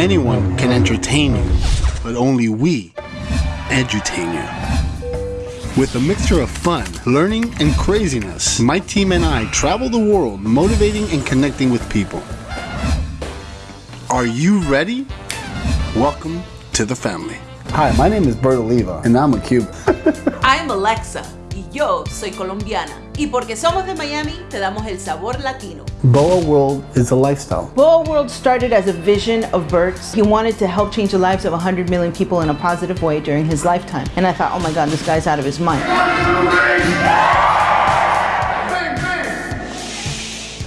Anyone can entertain you, but only we edutain you. With a mixture of fun, learning, and craziness, my team and I travel the world motivating and connecting with people. Are you ready? Welcome to the family. Hi, my name is Bert Oliva, and I'm a Cuban. I'm Alexa y yo soy colombiana. Y porque somos de Miami, te damos el sabor latino. Boa World is a lifestyle. Boa World started as a vision of Bert's. He wanted to help change the lives of 100 million people in a positive way during his lifetime. And I thought, oh my God, this guy's out of his mind.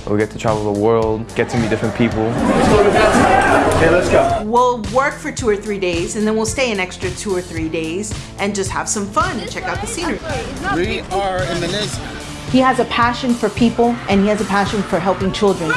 We get to travel the world, get to meet different people. Okay, let's go. We'll work for two or three days and then we'll stay an extra two or three days and just have some fun and check out the scenery. We are in the next. He has a passion for people and he has a passion for helping children.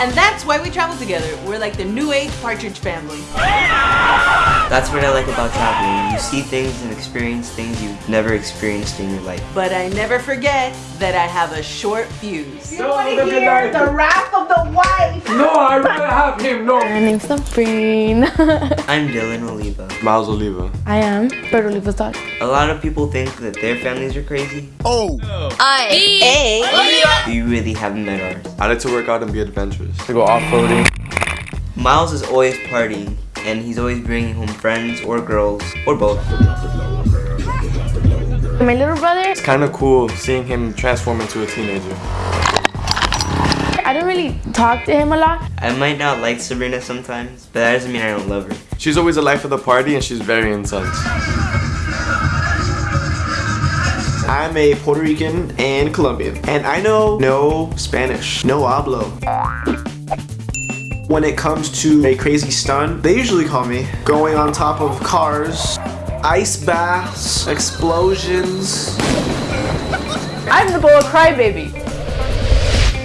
And that's why we travel together. We're like the new age partridge family. That's what I like about traveling. You see things and experience things you've never experienced in your life. But I never forget that I have a short fuse. You want to hear the wrath of the wife? No, I'd rather have him, no. My name's Sabrine. I'm Dylan Oliva. Miles Oliva. I am Bert Oliva's dog. A lot of people think that their families are crazy. Oh, but You really haven't met ours. I like to work out and be adventurous. To go off-roading. Miles is always partying, and he's always bringing home friends or girls, or both. My little brother, It's kind of cool seeing him transform into a teenager. I don't really talk to him a lot. I might not like Sabrina sometimes, but that doesn't mean I don't love her. She's always the life of the party and she's very intense. I'm a Puerto Rican and Colombian, and I know no Spanish, no hablo. When it comes to a crazy stunt, they usually call me going on top of cars, ice baths, explosions. I'm the Boa crybaby.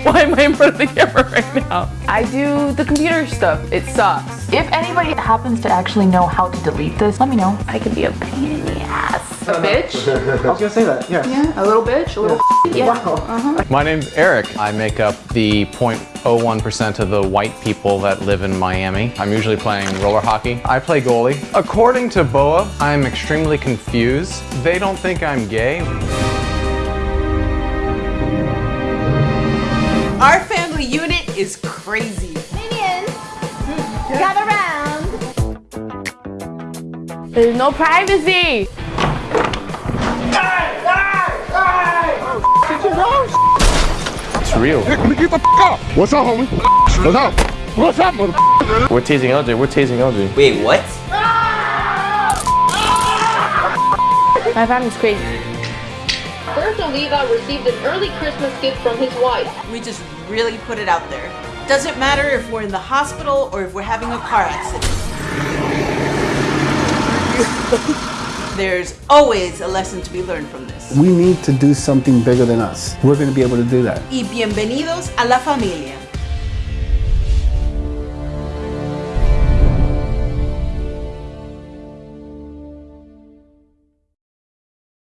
Why am I in front of the camera right now? I do the computer stuff. It sucks. If anybody happens to actually know how to delete this, let me know. I can be a pain in the ass. A bitch? I was gonna say that, yeah. Yeah, a little bitch, a little yeah. Uh-huh. My name's Eric. I make up the 0.01% of the white people that live in Miami. I'm usually playing roller hockey. I play goalie. According to BOA, I'm extremely confused. They don't think I'm gay. Our family unit is crazy. Minions, gather round. There's no privacy. It's real. Hey, get the up. what's up, homie? What's up? What's up, mother? We're tasing LJ, we're tasing LJ. Wait, what? My family's crazy. Bert Oliva received an early Christmas gift from his wife. We just really put it out there. Doesn't matter if we're in the hospital or if we're having a car accident. There's always a lesson to be learned from this. We need to do something bigger than us. We're going to be able to do that. Y bienvenidos a la familia.